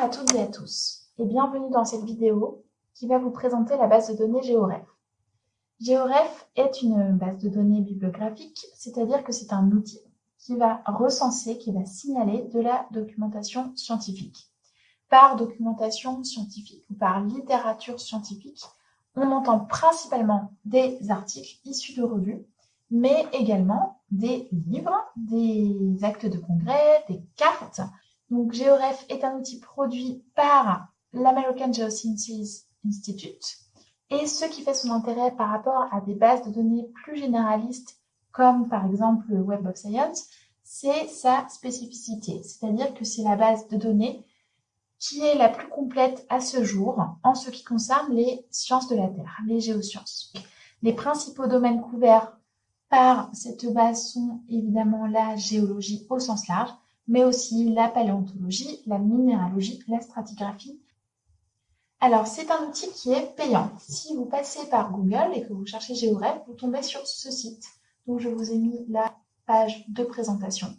à toutes et à tous et bienvenue dans cette vidéo qui va vous présenter la base de données GeoRef. GeoRef est une base de données bibliographique, c'est-à-dire que c'est un outil qui va recenser, qui va signaler de la documentation scientifique. Par documentation scientifique ou par littérature scientifique, on entend principalement des articles issus de revues, mais également des livres, des actes de congrès, des cartes, donc, GeoRef est un outil produit par l'American Geosciences Institute. Et ce qui fait son intérêt par rapport à des bases de données plus généralistes, comme par exemple le Web of Science, c'est sa spécificité. C'est-à-dire que c'est la base de données qui est la plus complète à ce jour en ce qui concerne les sciences de la Terre, les géosciences. Les principaux domaines couverts par cette base sont évidemment la géologie au sens large, mais aussi la paléontologie, la minéralogie, la stratigraphie. Alors, c'est un outil qui est payant. Si vous passez par Google et que vous cherchez GeoRef, vous tombez sur ce site. Donc, je vous ai mis la page de présentation.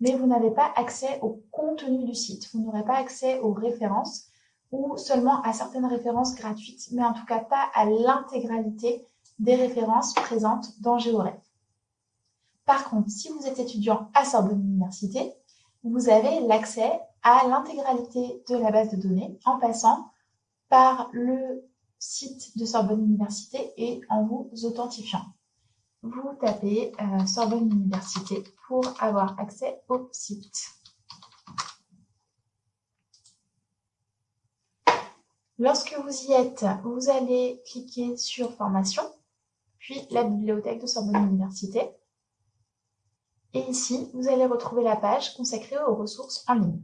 Mais vous n'avez pas accès au contenu du site. Vous n'aurez pas accès aux références ou seulement à certaines références gratuites, mais en tout cas pas à l'intégralité des références présentes dans GeoRef. Par contre, si vous êtes étudiant à Sorbonne Université, vous avez l'accès à l'intégralité de la base de données en passant par le site de Sorbonne Université et en vous authentifiant. Vous tapez euh, Sorbonne Université pour avoir accès au site. Lorsque vous y êtes, vous allez cliquer sur Formation, puis la bibliothèque de Sorbonne Université. Et ici, vous allez retrouver la page consacrée aux ressources en ligne.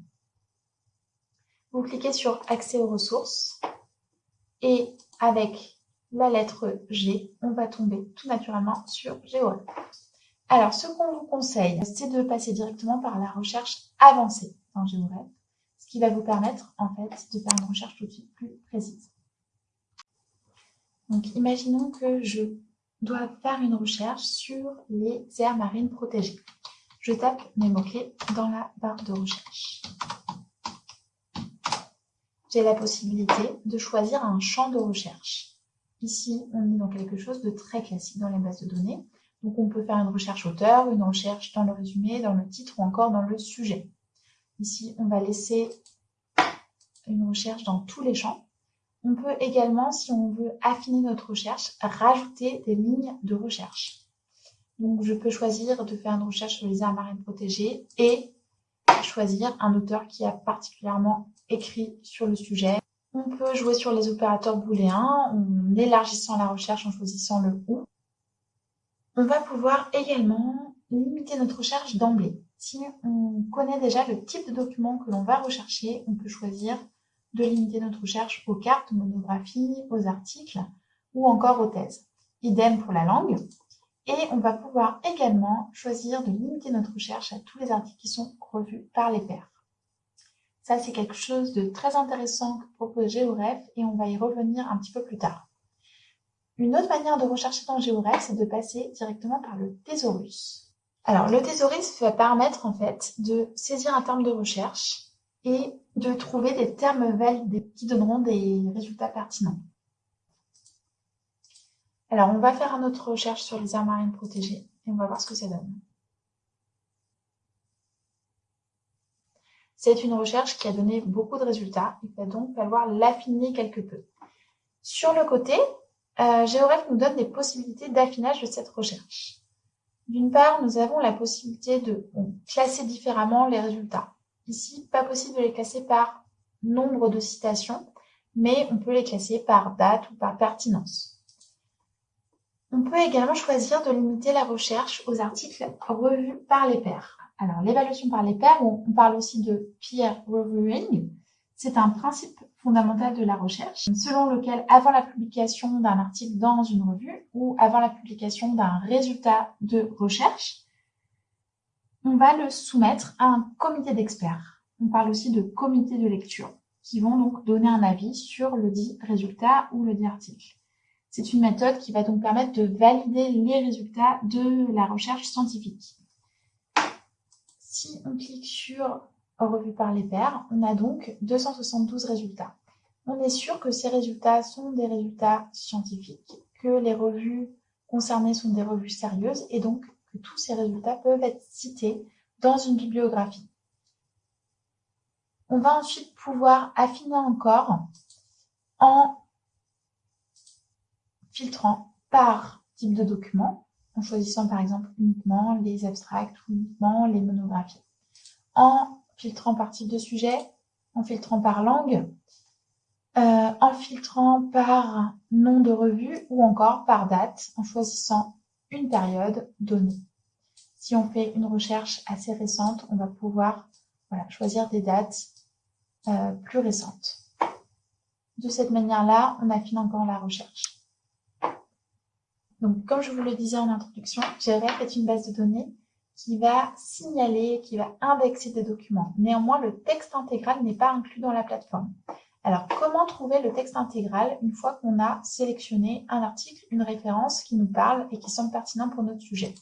Vous cliquez sur Accès aux ressources et avec la lettre G, on va tomber tout naturellement sur GeoRef. Alors, ce qu'on vous conseille, c'est de passer directement par la recherche avancée dans GeoRef, ce qui va vous permettre en fait de faire une recherche tout de suite plus précise. Donc, imaginons que je dois faire une recherche sur les aires marines protégées. Je tape mes mots-clés dans la barre de recherche. J'ai la possibilité de choisir un champ de recherche. Ici, on est dans quelque chose de très classique dans les bases de données. Donc, on peut faire une recherche auteur, une recherche dans le résumé, dans le titre ou encore dans le sujet. Ici, on va laisser une recherche dans tous les champs. On peut également, si on veut affiner notre recherche, rajouter des lignes de recherche. Donc, je peux choisir de faire une recherche sur les aires marines protégées et choisir un auteur qui a particulièrement écrit sur le sujet. On peut jouer sur les opérateurs booléens en élargissant la recherche en choisissant le ou. On va pouvoir également limiter notre recherche d'emblée. Si on connaît déjà le type de document que l'on va rechercher, on peut choisir de limiter notre recherche aux cartes, aux monographies, aux articles ou encore aux thèses. Idem pour la langue. Et on va pouvoir également choisir de limiter notre recherche à tous les articles qui sont revus par les pairs. Ça, c'est quelque chose de très intéressant que propose GeoRef et on va y revenir un petit peu plus tard. Une autre manière de rechercher dans GeoRef, c'est de passer directement par le thésaurus. Alors, le thésaurus va permettre en fait de saisir un terme de recherche et de trouver des termes validés qui donneront des résultats pertinents. Alors, on va faire notre recherche sur les aires marines protégées et on va voir ce que ça donne. C'est une recherche qui a donné beaucoup de résultats. Il va donc falloir l'affiner quelque peu. Sur le côté, euh, GeoRef nous donne des possibilités d'affinage de cette recherche. D'une part, nous avons la possibilité de classer différemment les résultats. Ici, pas possible de les classer par nombre de citations, mais on peut les classer par date ou par pertinence. On peut également choisir de limiter la recherche aux articles revus par les pairs. Alors, l'évaluation par les pairs, on parle aussi de peer reviewing. C'est un principe fondamental de la recherche, selon lequel, avant la publication d'un article dans une revue ou avant la publication d'un résultat de recherche, on va le soumettre à un comité d'experts. On parle aussi de comité de lecture, qui vont donc donner un avis sur le dit résultat ou le dit article. C'est une méthode qui va donc permettre de valider les résultats de la recherche scientifique. Si on clique sur revus par les pairs. On a donc 272 résultats. On est sûr que ces résultats sont des résultats scientifiques, que les revues concernées sont des revues sérieuses et donc tous ces résultats peuvent être cités dans une bibliographie. On va ensuite pouvoir affiner encore en filtrant par type de document, en choisissant par exemple uniquement les abstracts ou uniquement les monographies, en filtrant par type de sujet, en filtrant par langue, euh, en filtrant par nom de revue ou encore par date, en choisissant une période donnée. Si on fait une recherche assez récente, on va pouvoir choisir des dates euh, plus récentes. De cette manière-là, on affine encore la recherche. Donc, comme je vous le disais en introduction, GRF est une base de données qui va signaler, qui va indexer des documents. Néanmoins, le texte intégral n'est pas inclus dans la plateforme. Alors, comment trouver le texte intégral une fois qu'on a sélectionné un article, une référence qui nous parle et qui semble pertinent pour notre sujet?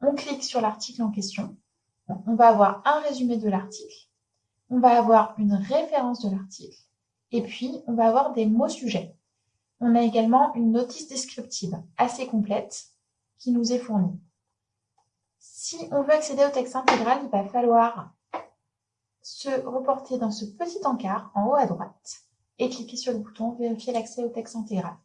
On clique sur l'article en question. On va avoir un résumé de l'article. On va avoir une référence de l'article. Et puis, on va avoir des mots sujets. On a également une notice descriptive assez complète qui nous est fournie. Si on veut accéder au texte intégral, il va falloir se reporter dans ce petit encart en haut à droite et cliquer sur le bouton Vérifier l'accès au texte intégral.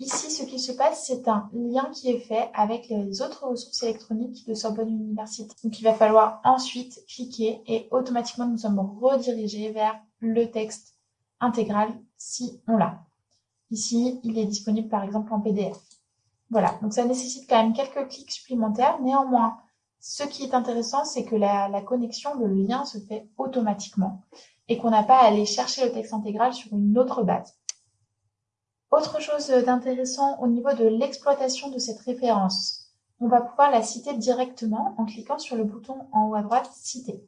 Ici, ce qui se passe, c'est un lien qui est fait avec les autres ressources électroniques de Sorbonne Université. Donc, il va falloir ensuite cliquer et automatiquement, nous sommes redirigés vers le texte intégral si on l'a. Ici, il est disponible par exemple en PDF. Voilà, donc ça nécessite quand même quelques clics supplémentaires. Néanmoins, ce qui est intéressant, c'est que la, connexion, le lien se fait automatiquement et qu'on n'a pas à aller chercher le texte intégral sur une autre base. Autre chose d'intéressant au niveau de l'exploitation de cette référence, on va pouvoir la citer directement en cliquant sur le bouton en haut à droite « Citer ».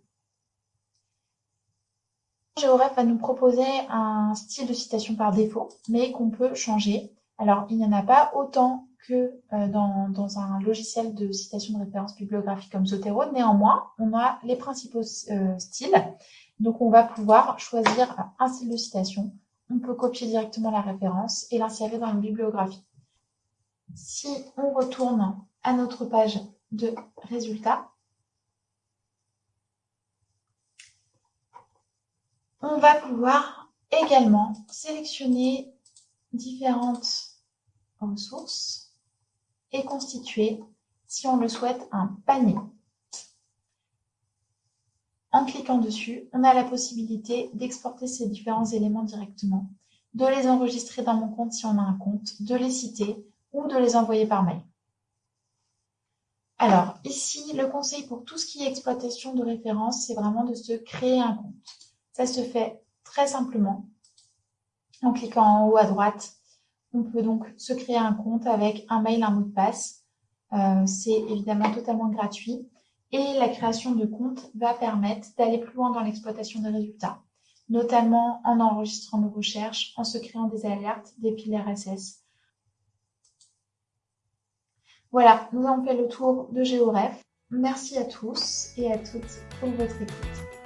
GeoRef va nous proposer un style de citation par défaut, mais qu'on peut changer. Alors, il n'y en a pas autant que euh, dans, un logiciel de citation de référence bibliographique comme Zotero. Néanmoins, on a les principaux euh, styles. Donc, on va pouvoir choisir un style de citation. On peut copier directement la référence et l'insérer dans une bibliographie. Si on retourne à notre page de résultats, on va pouvoir également sélectionner différentes ressources et constituer, si on le souhaite, un panier. En cliquant dessus, on a la possibilité d'exporter ces différents éléments directement, de les enregistrer dans mon compte si on a un compte, de les citer ou de les envoyer par mail. Alors, ici, le conseil pour tout ce qui est exploitation de référence, c'est vraiment de se créer un compte. Ça se fait très simplement en cliquant en haut à droite on peut donc se créer un compte avec un mail, un mot de passe. Euh, c'est évidemment totalement gratuit. Et la création de compte va permettre d'aller plus loin dans l'exploitation des résultats, notamment en enregistrant nos recherches, en se créant des alertes, des fils RSS. Voilà, nous avons fait le tour de GeoRef. Merci à tous et à toutes pour votre écoute.